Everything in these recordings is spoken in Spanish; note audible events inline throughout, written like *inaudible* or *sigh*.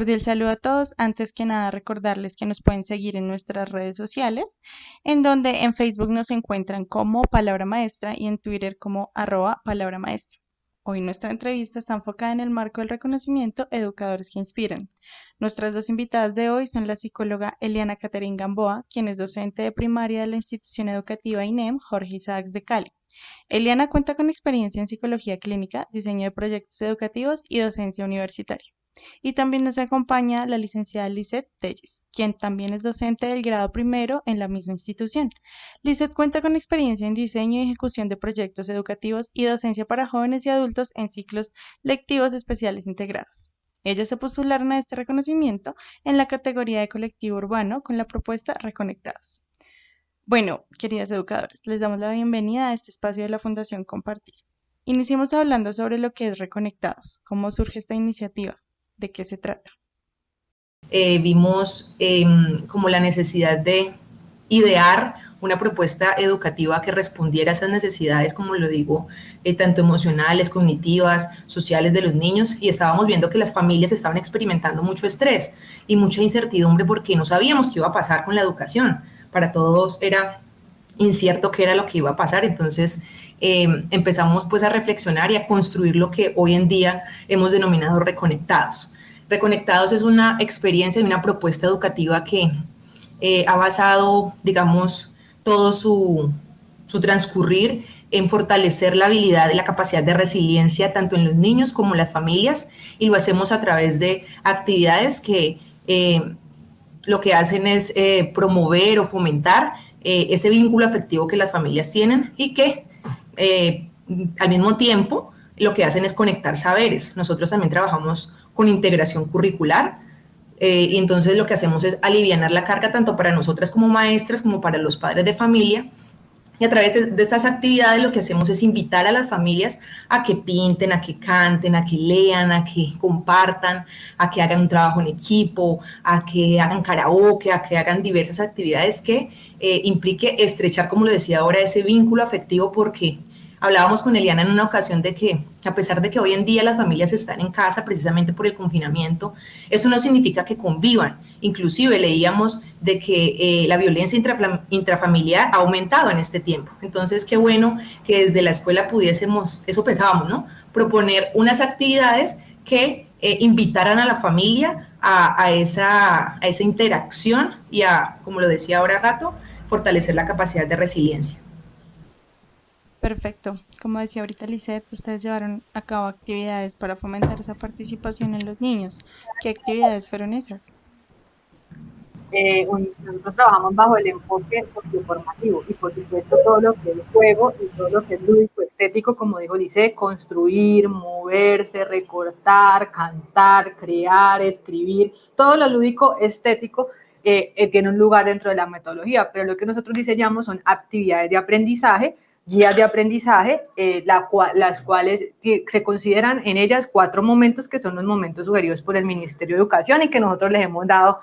cordial saludo a todos. Antes que nada, recordarles que nos pueden seguir en nuestras redes sociales, en donde en Facebook nos encuentran como Palabra Maestra y en Twitter como arroba Palabra Maestra. Hoy nuestra entrevista está enfocada en el marco del reconocimiento Educadores que Inspiran. Nuestras dos invitadas de hoy son la psicóloga Eliana Caterín Gamboa, quien es docente de primaria de la institución educativa INEM Jorge Isaacs de Cali. Eliana cuenta con experiencia en psicología clínica, diseño de proyectos educativos y docencia universitaria. Y también nos acompaña la licenciada Lizeth Telles, quien también es docente del grado primero en la misma institución. Lizeth cuenta con experiencia en diseño y ejecución de proyectos educativos y docencia para jóvenes y adultos en ciclos lectivos especiales integrados. Ellas se postularon a este reconocimiento en la categoría de colectivo urbano con la propuesta Reconectados. Bueno, queridas educadores, les damos la bienvenida a este espacio de la Fundación Compartir. Iniciemos hablando sobre lo que es Reconectados, cómo surge esta iniciativa, de qué se trata. Eh, vimos em, como la necesidad de idear una propuesta educativa que respondiera a esas necesidades, como lo digo, eh, tanto emocionales, cognitivas, sociales de los niños, y estábamos viendo que las familias estaban experimentando mucho estrés y mucha incertidumbre porque no sabíamos qué iba a pasar con la educación. Para todos era incierto qué era lo que iba a pasar, entonces em, empezamos pues a reflexionar y a construir lo que hoy en día hemos denominado reconectados. Reconectados es una experiencia y una propuesta educativa que eh, ha basado, digamos, todo su, su transcurrir en fortalecer la habilidad y la capacidad de resiliencia tanto en los niños como en las familias y lo hacemos a través de actividades que eh, lo que hacen es eh, promover o fomentar eh, ese vínculo afectivo que las familias tienen y que eh, al mismo tiempo lo que hacen es conectar saberes. Nosotros también trabajamos con integración curricular y entonces lo que hacemos es aliviar la carga tanto para nosotras como maestras como para los padres de familia y a través de, estas actividades lo que hacemos es invitar a las familias a que pinten, a que canten, a que lean, a que compartan, a que hagan un trabajo en equipo, a que hagan karaoke, a que hagan diversas actividades que eh, implique estrechar, como lo decía ahora, ese vínculo afectivo porque Hablábamos con Eliana en una ocasión de que, a pesar de que hoy en día las familias están en casa precisamente por el confinamiento, eso no significa que convivan. Inclusive leíamos de que eh, la violencia intrafamiliar ha aumentado en este tiempo. Entonces, qué bueno que desde la escuela pudiésemos, eso pensábamos, ¿no? Proponer unas actividades que eh, invitaran a la familia a, esa, a esa interacción y a, como lo decía ahora rato, fortalecer la capacidad de resiliencia. Perfecto. Como decía ahorita Lisette, ustedes llevaron a cabo actividades para fomentar esa participación en los niños. ¿Qué actividades fueron esas? Eh, nosotros trabajamos bajo el enfoque socioformativo y por supuesto todo lo que es juego y todo lo que es lúdico estético, como digo Lice, construir, moverse, recortar, cantar, crear, escribir, todo lo lúdico estético eh, eh, tiene un lugar dentro de la metodología, pero lo que nosotros diseñamos son actividades de aprendizaje guías de aprendizaje, eh, las cuales se consideran en ellas cuatro momentos que son los momentos sugeridos por el Ministerio de Educación y que nosotros les hemos dado,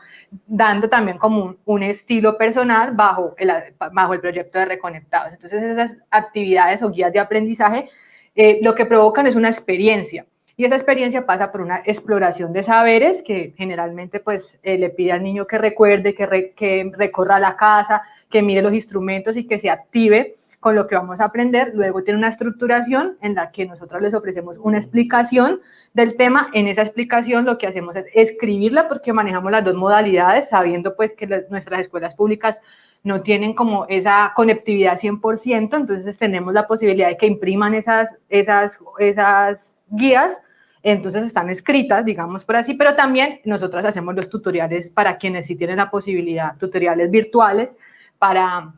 dando también como un, estilo personal bajo el, bajo el proyecto de Reconectados. Entonces esas actividades o guías de aprendizaje eh, lo que provocan es una experiencia. Y esa experiencia pasa por una exploración de saberes que generalmente pues eh, le pide al niño que recuerde, que, que recorra la casa, que mire los instrumentos y que se active con lo que vamos a aprender. Luego tiene una estructuración en la que nosotros les ofrecemos una explicación del tema. En esa explicación lo que hacemos es escribirla porque manejamos las dos modalidades, sabiendo pues que nuestras escuelas públicas no tienen como esa conectividad 100%, entonces tenemos la posibilidad de que impriman esas, esas, esas guías, entonces están escritas, digamos por así, pero también nosotras hacemos los tutoriales para quienes sí tienen la posibilidad, tutoriales virtuales para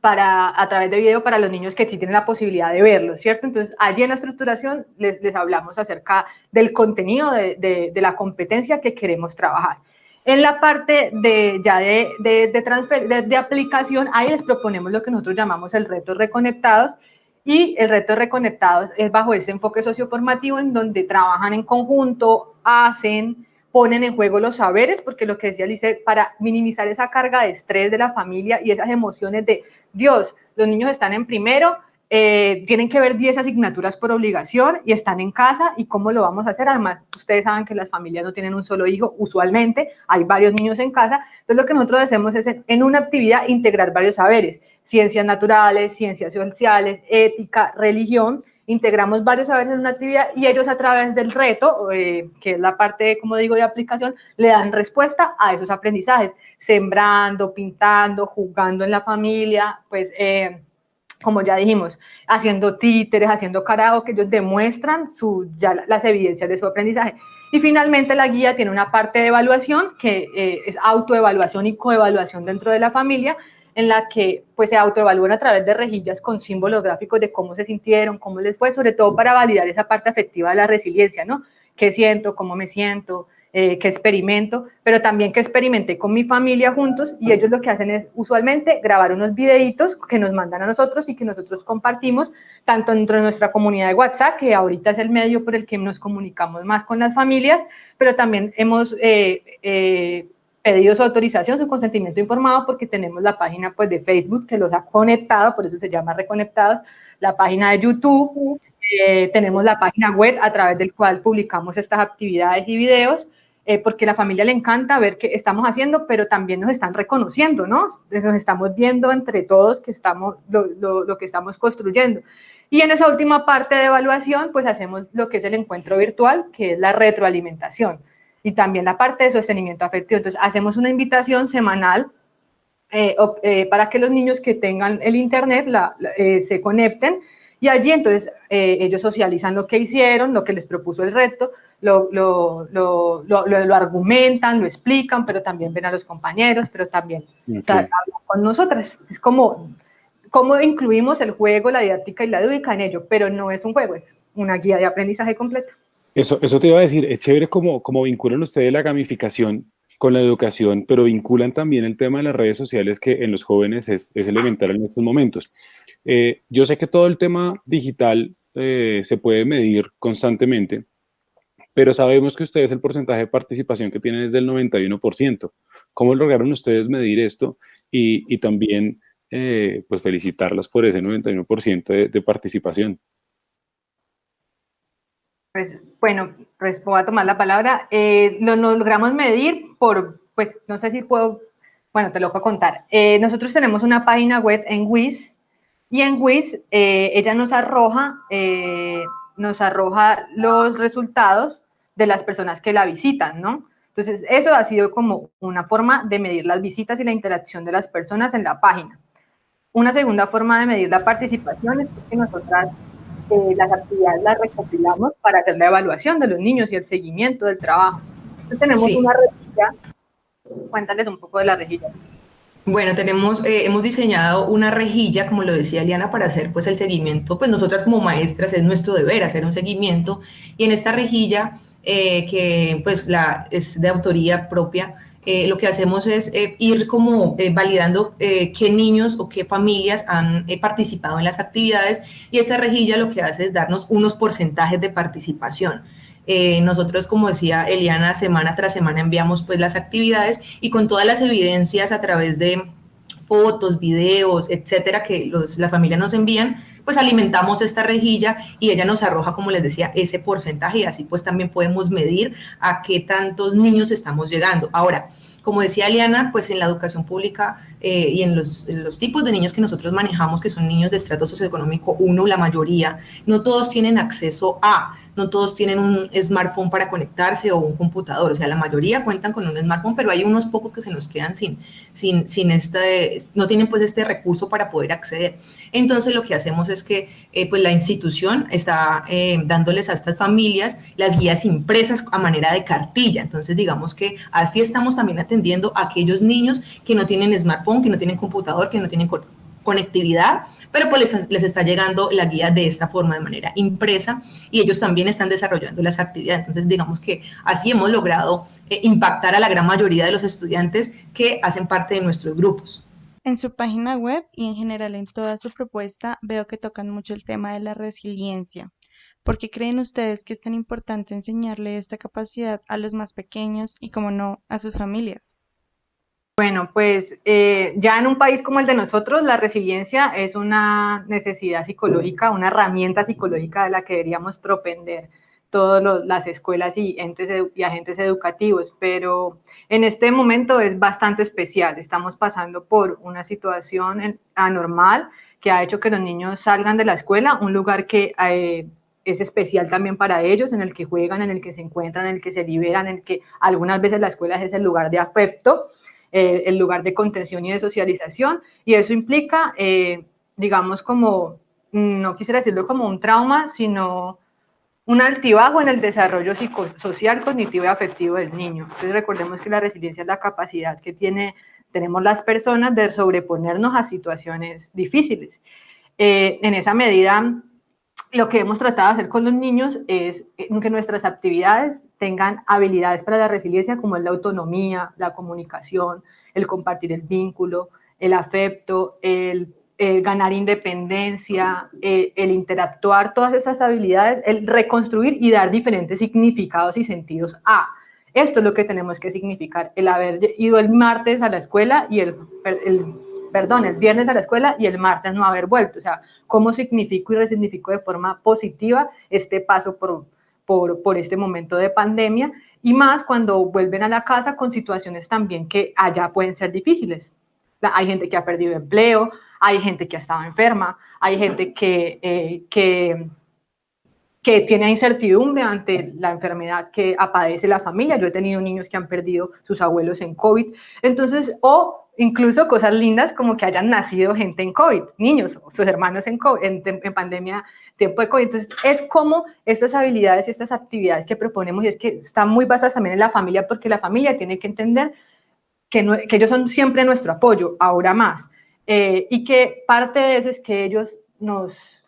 para, a través de video para los niños que sí tienen la posibilidad de verlo, ¿cierto? Entonces, allí en la estructuración les, les hablamos acerca del contenido de, de, la competencia que queremos trabajar. En la parte de, ya de, de, transfer, de, aplicación, ahí les proponemos lo que nosotros llamamos el reto reconectados, y el reto reconectados es bajo ese enfoque socioformativo en donde trabajan en conjunto, hacen, ponen en juego los saberes, porque lo que decía Lice, para minimizar esa carga de estrés de la familia y esas emociones de, Dios, los niños están en primero eh, tienen que ver 10 asignaturas por obligación y están en casa y cómo lo vamos a hacer. Además, ustedes saben que las familias no tienen un solo hijo, usualmente hay varios niños en casa. Entonces, lo que nosotros hacemos es en una actividad integrar varios saberes, ciencias naturales, ciencias sociales, ética, religión. Integramos varios saberes en una actividad y ellos a través del reto, eh, que es la parte, como digo, de aplicación, le dan respuesta a esos aprendizajes, sembrando, pintando, jugando en la familia, pues... Eh, como ya dijimos, haciendo títeres, haciendo que ellos demuestran su, ya las evidencias de su aprendizaje. Y finalmente la guía tiene una parte de evaluación que eh, es autoevaluación y coevaluación dentro de la familia, en la que pues se autoevalúan a través de rejillas con símbolos gráficos de cómo se sintieron, cómo les fue, sobre todo para validar esa parte afectiva de la resiliencia, ¿no? ¿Qué siento? ¿Cómo me siento? eh, que experimento, pero también que experimenté con mi familia juntos y ellos lo que hacen es usualmente grabar unos videitos que nos mandan a nosotros y que nosotros compartimos tanto dentro de nuestra comunidad de WhatsApp, que ahorita es el medio por el que nos comunicamos más con las familias, pero también hemos eh, eh, pedido su autorización, su consentimiento informado, porque tenemos la página pues, de Facebook que los ha conectado, por eso se llama Reconectados, la página de YouTube, eh, tenemos la página web a través del cual publicamos estas actividades y videos, eh, porque a la familia le encanta ver qué estamos haciendo, pero también nos están reconociendo, ¿no? Nos estamos viendo entre todos que estamos, lo, lo, que estamos construyendo. Y en esa última parte de evaluación, pues hacemos lo que es el encuentro virtual, que es la retroalimentación, y también la parte de sostenimiento afectivo. Entonces, hacemos una invitación semanal eh, eh, para que los niños que tengan el Internet la, se conecten, y allí entonces ellos socializan lo que hicieron, lo que les propuso el reto, lo, lo, lo, lo, argumentan, lo explican, pero también ven a los compañeros, pero también hablan con nosotras. Es como cómo incluimos el juego, la didáctica y la lúdica en ello, pero no es un juego, es una guía de aprendizaje completa. Eso, eso te iba a decir, es chévere como, como vinculan ustedes la gamificación con la educación, pero vinculan también el tema de las redes sociales que en los jóvenes es, es elemental en estos momentos. Eh, yo sé que todo el tema digital eh, se puede medir constantemente, pero sabemos que ustedes el porcentaje de participación que tienen es del 91%. ¿Cómo lograron ustedes medir esto? Y, también, eh, pues, felicitarlos por ese 91% de, de participación. Pues, bueno, pues voy a tomar la palabra. Eh, lo, logramos medir por, pues, no sé si puedo, bueno, te lo puedo contar. Eh, nosotros tenemos una página web en WIS y en WIS ella nos arroja nos arroja los resultados de las personas que la visitan, ¿no? Entonces, eso ha sido como una forma de medir las visitas y la interacción de las personas en la página. Una segunda forma de medir la participación es que nosotras eh, las actividades las recopilamos para hacer la evaluación de los niños y el seguimiento del trabajo. Entonces, tenemos una rejilla. Cuéntales un poco de la rejilla. Bueno, tenemos, eh, hemos diseñado una rejilla, como lo decía Liana, para hacer pues el seguimiento. Pues nosotras como maestras es nuestro deber hacer un seguimiento y en esta rejilla, eh, que pues la, es de autoría propia, eh, lo que hacemos es ir como validando qué niños o qué familias han participado en las actividades y esa rejilla lo que hace es darnos unos porcentajes de participación. Eh, nosotros, como decía Eliana, semana tras semana enviamos pues las actividades y con todas las evidencias a través de fotos, videos, etcétera, que los, la familia nos envían, pues alimentamos esta rejilla y ella nos arroja, como les decía, ese porcentaje y así pues también podemos medir a qué tantos niños estamos llegando. Ahora, como decía Eliana, pues en la educación pública eh, y en los, los, tipos de niños que nosotros manejamos, que son niños de estrato socioeconómico 1, la mayoría, no todos tienen acceso a no todos tienen un smartphone para conectarse o un computador, o sea, la mayoría cuentan con un smartphone, pero hay unos pocos que se nos quedan sin, sin, sin este, no tienen pues este recurso para poder acceder. Entonces lo que hacemos es que eh, pues la institución está eh, dándoles a estas familias las guías impresas a manera de cartilla, entonces digamos que así estamos también atendiendo a aquellos niños que no tienen smartphone, que no tienen computador, que no tienen conectividad, pero pues les, está llegando la guía de esta forma, de manera impresa, y ellos también están desarrollando las actividades. Entonces, digamos que así hemos logrado eh, impactar a la gran mayoría de los estudiantes que hacen parte de nuestros grupos. En su página web y en general en toda su propuesta veo que tocan mucho el tema de la resiliencia. ¿Por qué creen ustedes que es tan importante enseñarle esta capacidad a los más pequeños y, como no, a sus familias? Bueno, pues eh, ya en un país como el de nosotros, la resiliencia es una necesidad psicológica, una herramienta psicológica de la que deberíamos propender todas las escuelas y, entes, y agentes educativos, pero en este momento es bastante especial. Estamos pasando por una situación anormal que ha hecho que los niños salgan de la escuela, un lugar que eh, es especial también para ellos, en el que juegan, en el que se encuentran, en el que se liberan, en el que algunas veces la escuela es el lugar de afecto eh, el lugar de contención y de socialización, y eso implica, eh, digamos, como, no quisiera decirlo como un trauma, sino un altibajo en el desarrollo psicosocial, cognitivo y afectivo del niño. Entonces recordemos que la resiliencia es la capacidad que tiene, tenemos las personas de sobreponernos a situaciones difíciles. Eh, en esa medida, lo que hemos tratado de hacer con los niños es eh, que nuestras actividades tengan habilidades para la resiliencia como es la autonomía, la comunicación, el compartir el vínculo, el afecto, el, ganar independencia, eh, el interactuar, todas esas habilidades, el reconstruir y dar diferentes significados y sentidos a. Esto es lo que tenemos que significar, el haber ido el martes a la escuela y el, el perdón, el viernes a la escuela y el martes no haber vuelto. O sea, cómo significo y resignifico de forma positiva este paso por, por, por este momento de pandemia y más cuando vuelven a la casa con situaciones también que allá pueden ser difíciles. Hay gente que ha perdido empleo, hay gente que ha estado enferma, hay gente que, eh, que, que tiene incertidumbre ante la enfermedad que padece la familia. Yo he tenido niños que han perdido sus abuelos en COVID. Entonces, o incluso cosas lindas como que hayan nacido gente en COVID, niños, sus hermanos en, en, pandemia, tiempo de COVID. Entonces, es como estas habilidades y estas actividades que proponemos, y es que están muy basadas también en la familia, porque la familia tiene que entender que, que ellos son siempre nuestro apoyo, ahora más, eh, y que parte de eso es que ellos nos,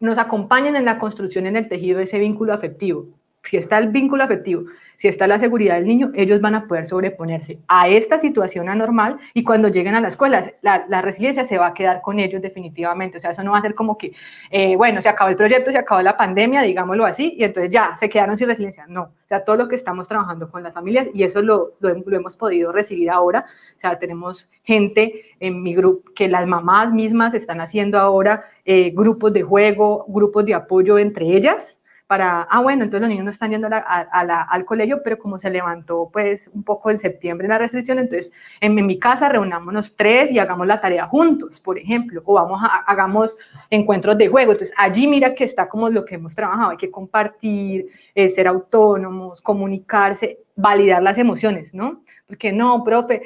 nos acompañan en la construcción, en el tejido de ese vínculo afectivo. Si está el vínculo afectivo, si está la seguridad del niño, ellos van a poder sobreponerse a esta situación anormal y cuando lleguen a la escuela, la, resiliencia se va a quedar con ellos definitivamente. O sea, eso no va a ser como que, eh, bueno, se acabó el proyecto, se acabó la pandemia, digámoslo así, y entonces ya, se quedaron sin resiliencia. No, o sea, todo lo que estamos trabajando con las familias y eso lo, hemos podido recibir ahora. O sea, tenemos gente en mi grupo que las mamás mismas están haciendo ahora eh, grupos de juego, grupos de apoyo entre ellas para, ah, bueno, entonces los niños no están yendo al colegio, pero como se levantó pues un poco en septiembre la restricción, entonces en, mi casa reunámonos tres y hagamos la tarea juntos, por ejemplo, o vamos a, hagamos encuentros de juego. Entonces allí mira que está como lo que hemos trabajado, hay que compartir, eh, ser autónomos, comunicarse, validar las emociones, ¿no? Porque no, profe,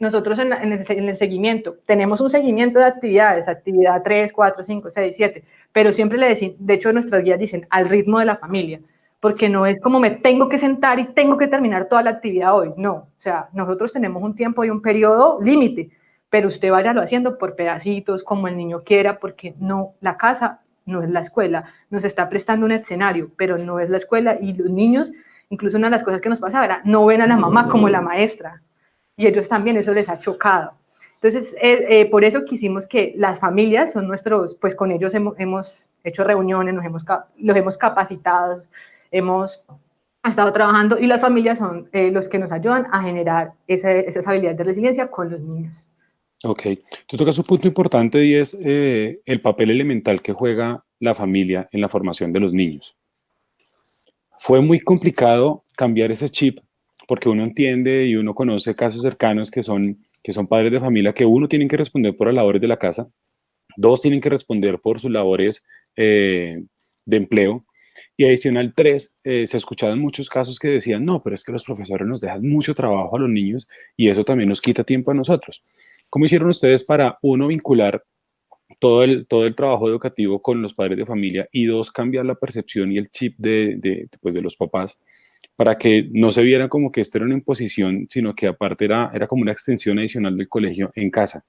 nosotros en, el, seguimiento tenemos un seguimiento de actividades, actividad 3, 4, 5, 6, 7, pero siempre le decimos, de hecho nuestras guías dicen al ritmo de la familia, porque no es como me tengo que sentar y tengo que terminar toda la actividad hoy, no, o sea, nosotros tenemos un tiempo y un periodo límite, pero usted váyalo haciendo por pedacitos, como el niño quiera, porque no, la casa no es la escuela, nos está prestando un escenario, pero no es la escuela y los niños, incluso una de las cosas que nos pasa no ven a la mamá como la maestra, y ellos también eso les ha chocado. Entonces, eh, eh, por eso quisimos que las familias son nuestros, pues con ellos hemos, hemos hecho reuniones, nos hemos, los hemos capacitado, hemos estado trabajando y las familias son eh, los que nos ayudan a generar esa, esas habilidades de resiliencia con los niños. Ok, tú tocas un punto importante y es el papel elemental que juega la familia en la formación de los niños. Fue muy complicado cambiar ese chip porque uno entiende y uno conoce casos cercanos que son, que son padres de familia que uno tienen que responder por las labores de la casa, dos tienen que responder por sus labores eh, de empleo y adicional tres, eh, se escuchaban muchos casos que decían, no, pero es que los profesores nos dejan mucho trabajo a los niños y eso también nos quita tiempo a nosotros. ¿Cómo hicieron ustedes para, uno, vincular todo el, todo el trabajo educativo con los padres de familia y dos, cambiar la percepción y el chip de, de, pues, de los papás para que no se viera como que esto era una imposición, sino que aparte era, era como una extensión adicional del colegio en casa.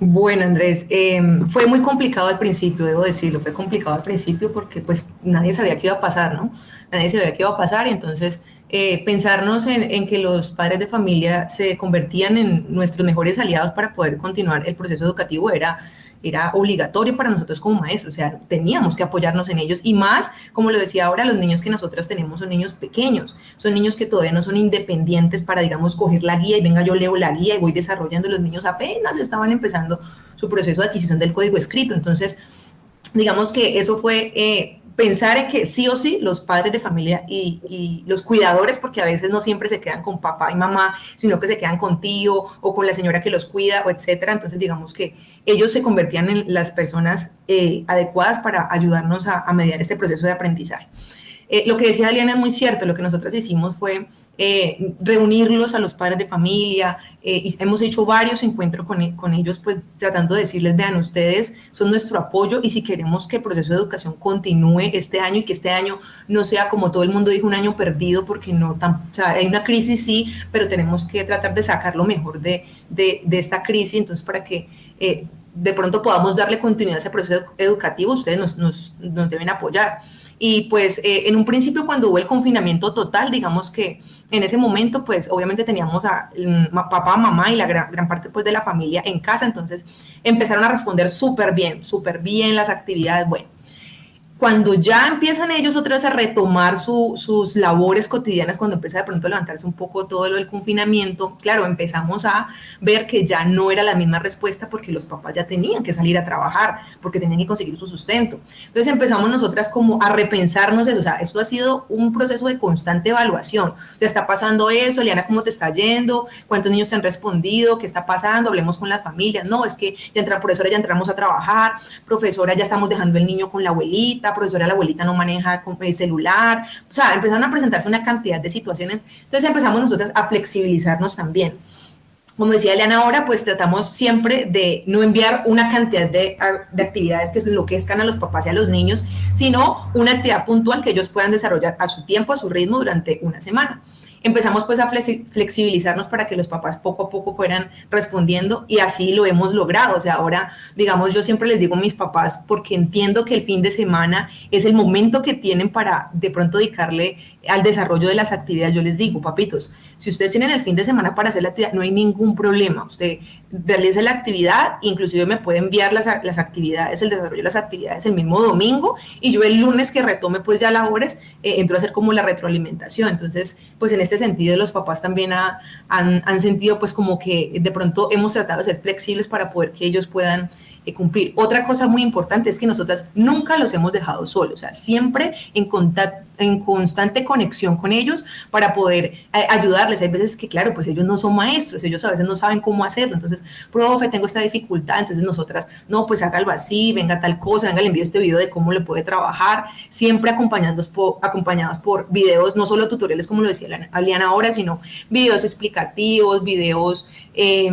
Bueno, Andrés, em, fue muy complicado al principio, debo decirlo, fue complicado al principio porque pues nadie sabía qué iba a pasar, ¿no? Nadie sabía qué iba a pasar y entonces eh, pensarnos en, que los padres de familia se convertían en nuestros mejores aliados para poder continuar el proceso educativo era, era obligatorio para nosotros como maestros, o sea, teníamos que apoyarnos en ellos y más, como lo decía ahora, los niños que nosotros tenemos son niños pequeños, son niños que todavía no son independientes para, digamos, coger la guía y venga, yo leo la guía y voy desarrollando, los niños apenas estaban empezando su proceso de adquisición del código escrito, entonces, digamos que eso fue... Eh, pensar en que sí o sí los padres de familia y, los cuidadores, porque a veces no siempre se quedan con papá y mamá, sino que se quedan con tío o con la señora que los cuida o etcétera. Entonces, digamos que ellos se convertían en las personas eh, adecuadas para ayudarnos a, mediar este proceso de aprendizaje. Eh, lo que decía Aliana es muy cierto, lo que nosotros hicimos fue eh, reunirlos a los padres de familia, eh, y hemos hecho varios encuentros con, ellos, pues tratando de decirles, vean, ustedes son nuestro apoyo y si queremos que el proceso de educación continúe este año y que este año no sea como todo el mundo dijo, un año perdido, porque no, tan, o sea, hay una crisis sí, pero tenemos que tratar de sacar lo mejor de, de, esta crisis, entonces para que de pronto podamos darle continuidad a ese proceso educativo, ustedes nos, nos, nos deben apoyar. Y pues eh, en un principio cuando hubo el confinamiento total, digamos que en ese momento pues obviamente teníamos a mm, papá, mamá y la gran, gran parte pues de la familia en casa, entonces empezaron a responder súper bien, súper bien las actividades, bueno cuando ya empiezan ellos otra a retomar sus labores cotidianas, cuando empieza de pronto a levantarse un poco todo lo del confinamiento, claro, empezamos a ver que ya no era la misma respuesta porque los papás ya tenían que salir a trabajar, porque tenían que conseguir su sustento. Entonces empezamos nosotras como a repensarnos eso, o sea, esto ha sido un proceso de constante evaluación. O sea, está pasando eso, Liana, ¿cómo te está yendo? ¿Cuántos niños te han respondido? ¿Qué está pasando? Hablemos con la familia. No, es que ya entra, profesora, ya entramos a trabajar, profesora, ya estamos dejando el niño con la abuelita, profesora, la abuelita no maneja el celular, o sea, empezaron a presentarse una cantidad de situaciones, entonces empezamos nosotros a flexibilizarnos también. Como decía Eliana ahora, pues tratamos siempre de no enviar una cantidad de, de actividades que enloquezcan a los papás y a los niños, sino una actividad puntual que ellos puedan desarrollar a su tiempo, a su ritmo durante una semana empezamos pues a flexibilizarnos para que los papás poco a poco fueran respondiendo y así lo hemos logrado. O sea, ahora, digamos, yo siempre les digo a mis papás, porque entiendo que el fin de semana es el momento que tienen para de pronto dedicarle al desarrollo de las actividades. Yo les digo, papitos, si ustedes tienen el fin de semana para hacer la actividad, no hay ningún problema. Usted realice la actividad, inclusive me puede enviar las, las actividades, el desarrollo de las actividades el mismo domingo y yo el lunes que retome pues ya labores, eh, entro a hacer como la retroalimentación. Entonces, pues en este sentido los papás también han, han sentido pues como que de pronto hemos tratado de ser flexibles para poder que ellos puedan cumplir. Otra cosa muy importante es que nosotras nunca los hemos dejado solos, o sea, siempre en contacto en constante conexión con ellos para poder eh, ayudarles. Hay veces que, claro, pues ellos no son maestros, ellos a veces no saben cómo hacerlo. Entonces, profe, tengo esta dificultad. Entonces, nosotras, no, pues hágalo así, venga tal cosa, venga, le envío este video de cómo le puede trabajar, siempre acompañados por, acompañados por videos, no solo tutoriales, como lo decía Aliana ahora, sino videos explicativos, videos... Eh,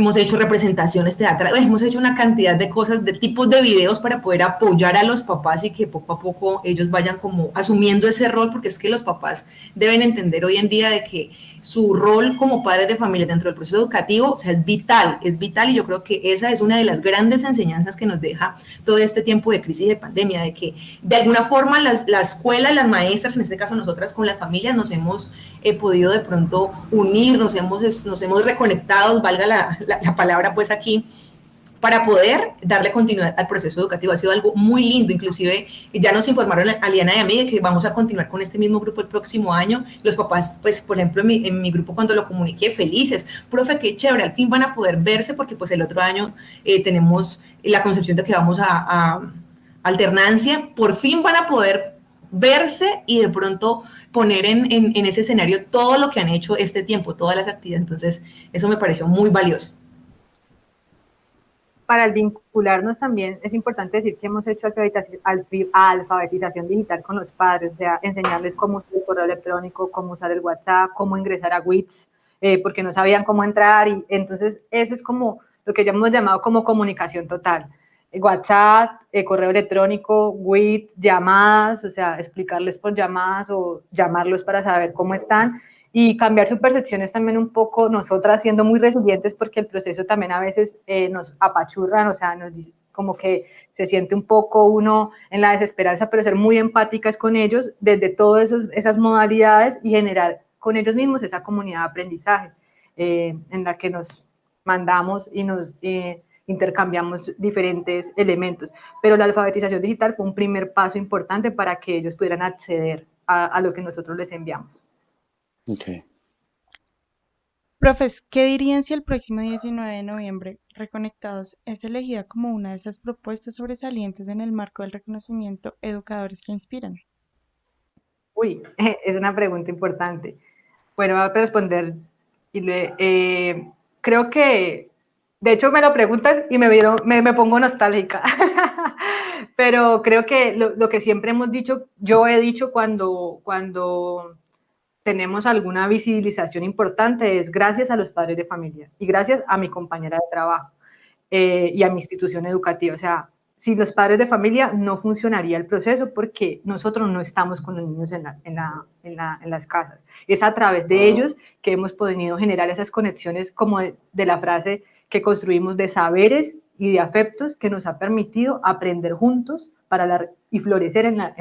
hemos hecho representaciones teatrales, hemos hecho una cantidad de cosas, de tipos de videos para poder apoyar a los papás y que poco a poco ellos vayan como asumiendo ese rol, porque es que los papás deben entender hoy en día de que su rol como padres de familia dentro del proceso educativo, o sea, es vital, es vital y yo creo que esa es una de las grandes enseñanzas que nos deja todo este tiempo de crisis de pandemia, de que de alguna forma las, la escuela, las maestras, en este caso nosotras con las familias, nos hemos eh, podido de pronto unir, nos hemos, nos hemos reconectado, valga la, la palabra pues aquí, para poder darle continuidad al proceso educativo. Ha sido algo muy lindo, inclusive ya nos informaron Aliana y a mí que vamos a continuar con este mismo grupo el próximo año. Los papás, pues, por ejemplo, en mi, grupo cuando lo comuniqué, felices. Profe, qué chévere, al fin van a poder verse porque pues el otro año eh, tenemos la concepción de que vamos a, alternancia, por fin van a poder verse y de pronto poner en, en, ese escenario todo lo que han hecho este tiempo, todas las actividades. Entonces, eso me pareció muy valioso para vincularnos también es importante decir que hemos hecho alfabetización digital con los padres, o sea, enseñarles cómo usar el correo electrónico, cómo usar el WhatsApp, cómo ingresar a WITS, eh, porque no sabían cómo entrar y entonces eso es como lo que ya hemos llamado como comunicación total. WhatsApp, eh, correo electrónico, WIT, llamadas, o sea, explicarles por llamadas o llamarlos para saber cómo están y cambiar su percepción es también un poco nosotras siendo muy resilientes porque el proceso también a veces eh, nos apachurran, o sea, nos, como que se siente un poco uno en la desesperanza, pero ser muy empáticas con ellos desde todas esas modalidades y generar con ellos mismos esa comunidad de aprendizaje eh, en la que nos mandamos y nos eh, intercambiamos diferentes elementos. Pero la alfabetización digital fue un primer paso importante para que ellos pudieran acceder a, a lo que nosotros les enviamos. Okay. Profes, ¿qué dirían si el próximo 19 de noviembre Reconectados es elegida como una de esas propuestas sobresalientes en el marco del reconocimiento Educadores que Inspiran? Uy, *laughs* es una pregunta importante. Bueno, voy a responder. Y le, eh, creo que, de hecho, me lo preguntas y me, me, me pongo nostálgica. *laughs* Pero creo que lo, lo, que siempre hemos dicho, yo he dicho cuando, cuando tenemos alguna visibilización importante es gracias a los padres de familia y gracias a mi compañera de trabajo eh, y a mi institución educativa. O sea, si los padres de familia no funcionaría el proceso porque nosotros no estamos con los niños en, en, la, en, la, en las casas. Es a través de ellos que hemos podido generar esas conexiones como de, de, la frase que construimos de saberes y de afectos que nos ha permitido aprender juntos para la, y florecer en la,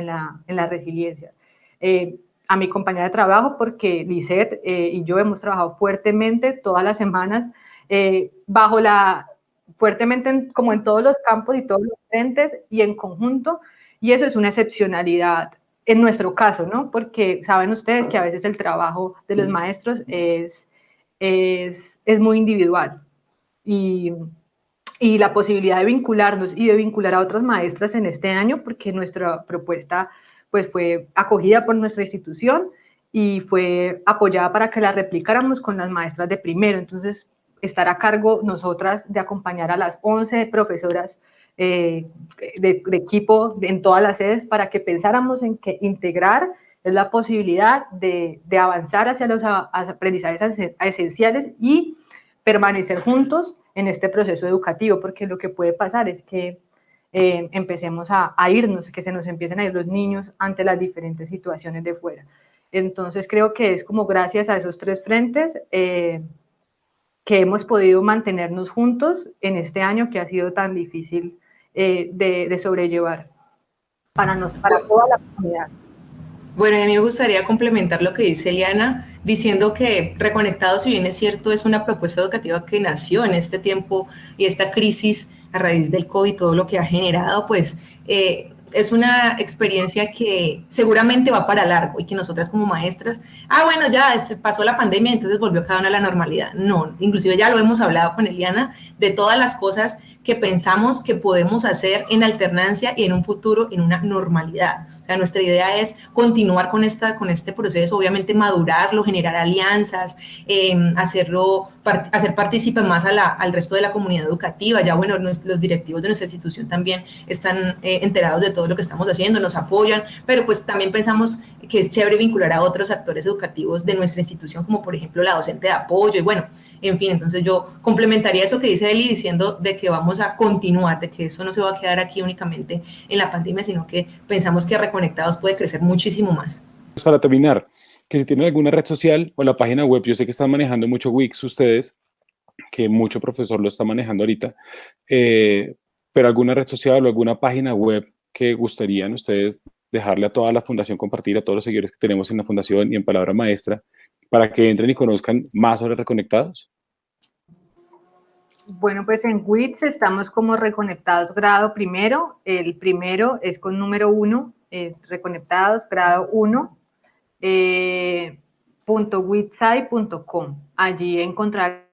la resiliencia. Eh, a mi compañera de trabajo porque Lisette eh, y yo hemos trabajado fuertemente todas las semanas eh, bajo la, fuertemente en, como en todos los campos y todos los frentes y en conjunto y eso es una excepcionalidad en nuestro caso, ¿no? Porque saben ustedes que a veces el trabajo de los maestros es, es, es muy individual y, la posibilidad de vincularnos y de vincular a otras maestras en este año, porque nuestra propuesta pues fue acogida por nuestra institución y fue apoyada para que la replicáramos con las maestras de primero. Entonces, estar a cargo nosotras de acompañar a las 11 profesoras eh, de, de, equipo en todas las sedes para que pensáramos en que integrar es la posibilidad de, de avanzar hacia los aprendizajes esenciales y permanecer juntos en este proceso educativo, porque lo que puede pasar es que eh, empecemos a, a, irnos, que se nos empiecen a ir los niños ante las diferentes situaciones de fuera. Entonces creo que es como gracias a esos tres frentes eh, que hemos podido mantenernos juntos en este año que ha sido tan difícil eh, de, sobrellevar para, nos, para toda la comunidad. Bueno, a mí me gustaría complementar lo que dice Eliana, diciendo que Reconectados, si bien es cierto, es una propuesta educativa que nació en este tiempo y esta crisis a raíz del COVID, todo lo que ha generado, pues eh, es una experiencia que seguramente va para largo y que nosotras como maestras, ah, bueno, ya pasó la pandemia, entonces volvió cada una a la normalidad. No, inclusive ya lo hemos hablado con Eliana de todas las cosas que pensamos que podemos hacer en alternancia y en un futuro en una normalidad nuestra idea es continuar con, esta, con este proceso, obviamente madurarlo, generar alianzas, eh, hacerlo, hacer partícipe más al resto de la comunidad educativa. Ya, bueno, los directivos de nuestra institución también están eh, enterados de todo lo que estamos haciendo, nos apoyan, pero pues también pensamos que es chévere vincular a otros actores educativos de nuestra institución, como por ejemplo la docente de apoyo y bueno, en fin, entonces yo complementaría eso que dice Eli diciendo de que vamos a continuar, de que eso no se va a quedar aquí únicamente en la pandemia, sino que pensamos que Reconectados puede crecer muchísimo más. Pues para terminar, que si tienen alguna red social o la página web, yo sé que están manejando mucho Wix ustedes, que mucho profesor lo está manejando ahorita, eh, pero alguna red social o alguna página web que gustarían ustedes dejarle a toda la fundación, compartir a todos los seguidores que tenemos en la fundación y en Palabra Maestra, para que entren y conozcan más sobre Reconectados? Bueno, pues en WITS estamos como Reconectados grado primero. El primero es con número uno, eh, Reconectados grado uno, eh, .witsai.com. Allí encontrarán,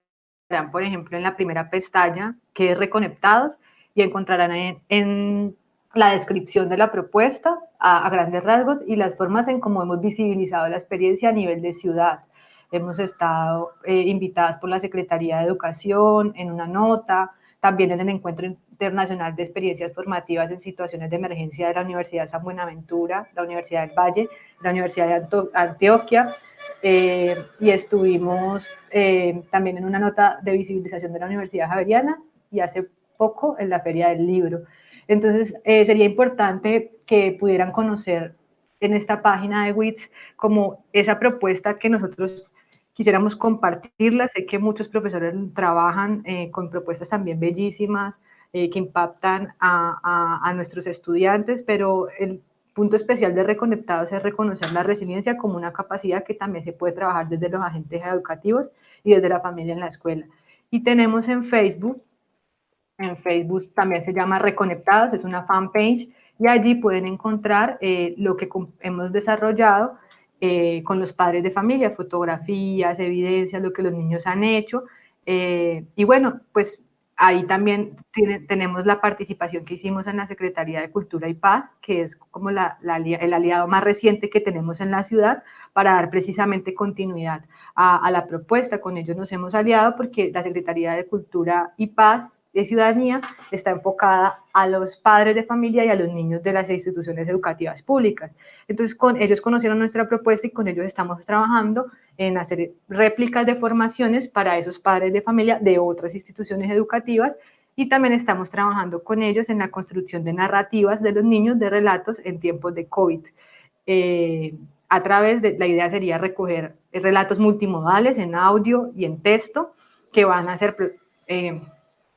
por ejemplo, en la primera pestaña, que es Reconectados, y encontrarán en, la descripción de la propuesta a, grandes rasgos y las formas en cómo hemos visibilizado la experiencia a nivel de ciudad. Hemos estado eh, invitadas por la Secretaría de Educación en una nota, también en el Encuentro Internacional de Experiencias Formativas en Situaciones de Emergencia de la Universidad San Buenaventura, la Universidad del Valle, la Universidad de Antioquia, eh, y estuvimos eh, también en una nota de visibilización de la Universidad Javeriana y hace poco en la Feria del Libro. Entonces, eh, sería importante que pudieran conocer en esta página de WITS como esa propuesta que nosotros quisiéramos compartirlas. Sé que muchos profesores trabajan eh, con propuestas también bellísimas eh, que impactan a, a, nuestros estudiantes, pero el punto especial de Reconectados es reconocer la resiliencia como una capacidad que también se puede trabajar desde los agentes educativos y desde la familia en la escuela. Y tenemos en Facebook, en Facebook también se llama Reconectados, es una fanpage, y allí pueden encontrar eh, lo que hemos desarrollado eh, con los padres de familia, fotografías, evidencias, lo que los niños han hecho. Eh, y bueno, pues ahí también tenemos la participación que hicimos en la Secretaría de Cultura y Paz, que es como la, el aliado más reciente que tenemos en la ciudad para dar precisamente continuidad a, a la propuesta. Con ellos nos hemos aliado porque la Secretaría de Cultura y Paz de ciudadanía está enfocada a los padres de familia y a los niños de las instituciones educativas públicas. Entonces, con ellos conocieron nuestra propuesta y con ellos estamos trabajando en hacer réplicas de formaciones para esos padres de familia de otras instituciones educativas y también estamos trabajando con ellos en la construcción de narrativas de los niños de relatos en tiempos de COVID. Eh, a través de, la idea sería recoger relatos multimodales en audio y en texto que van a ser eh,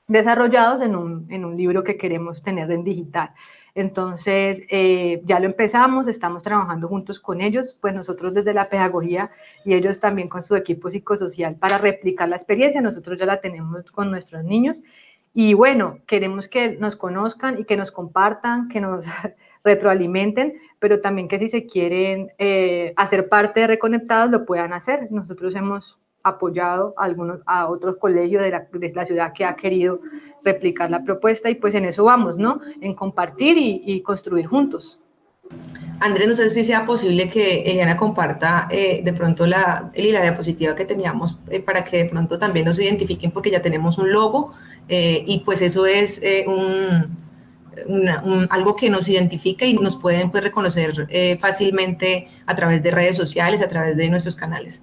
desarrollados en un, en un libro que queremos tener en digital. Entonces, eh, ya lo empezamos, estamos trabajando juntos con ellos, pues nosotros desde la pedagogía y ellos también con su equipo psicosocial para replicar la experiencia, nosotros ya la tenemos con nuestros niños. Y bueno, queremos que nos conozcan y que nos compartan, que nos *laughs* retroalimenten, pero también que si se quieren eh, hacer parte de Reconectados lo puedan hacer. Nosotros hemos apoyado a, algunos, a otros colegios de la, de la, ciudad que ha querido replicar la propuesta y pues en eso vamos, ¿no? En compartir y, y construir juntos. Andrés, no sé si sea posible que Eliana comparta eh, de pronto la, la diapositiva que teníamos eh, para que de pronto también nos identifiquen porque ya tenemos un logo eh, y pues eso es eh, un, un, algo que nos identifica y nos pueden pues, reconocer fácilmente a través de redes sociales, a través de nuestros canales.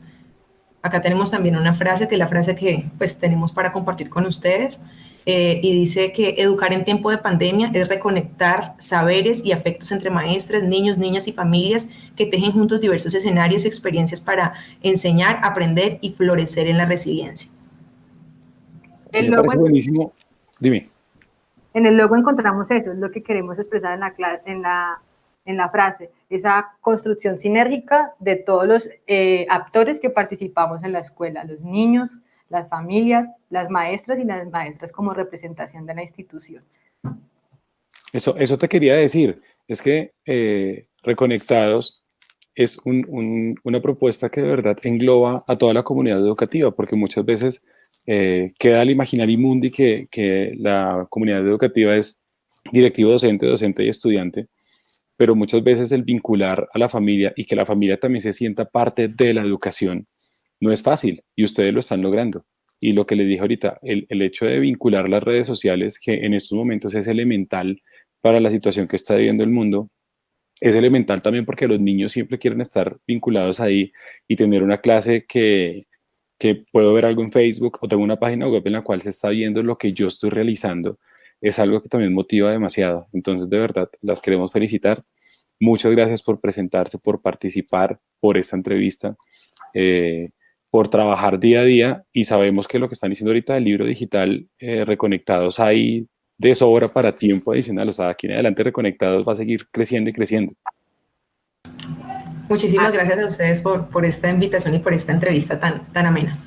Acá tenemos también una frase, que es la frase que pues tenemos para compartir con ustedes, eh, y dice que educar en tiempo de pandemia es reconectar saberes y afectos entre maestras, niños, niñas y familias que tejen juntos diversos escenarios y experiencias para enseñar, aprender y florecer en la resiliencia. El Me parece buenísimo. Dime. En el logo encontramos eso, es lo que queremos expresar en la, en la en la frase, esa construcción sinérgica de todos los eh, actores que participamos en la escuela, los niños, las familias, las maestras y las maestras como representación de la institución. Eso, eso te quería decir, es que eh, Reconectados es un, un, una propuesta que de verdad engloba a toda la comunidad educativa, porque muchas veces eh, queda al imaginario mundi que, que la comunidad educativa es directivo docente, docente y estudiante, pero muchas veces el vincular a la familia y que la familia también se sienta parte de la educación no es fácil y ustedes lo están logrando. Y lo que les dije ahorita, el, el hecho de vincular las redes sociales, que en estos momentos es elemental para la situación que está viviendo el mundo, es elemental también porque los niños siempre quieren estar vinculados ahí y tener una clase que, que puedo ver algo en Facebook o tengo una página web en la cual se está viendo lo que yo estoy realizando es algo que también motiva demasiado. Entonces, de verdad, las queremos felicitar. Muchas gracias por presentarse, por participar, por esta entrevista, eh, por trabajar día a día y sabemos que lo que están diciendo ahorita del libro digital eh, Reconectados hay de sobra para tiempo adicional, o sea, aquí en adelante Reconectados va a seguir creciendo y creciendo. Muchísimas gracias a ustedes por, por esta invitación y por esta entrevista tan, tan amena.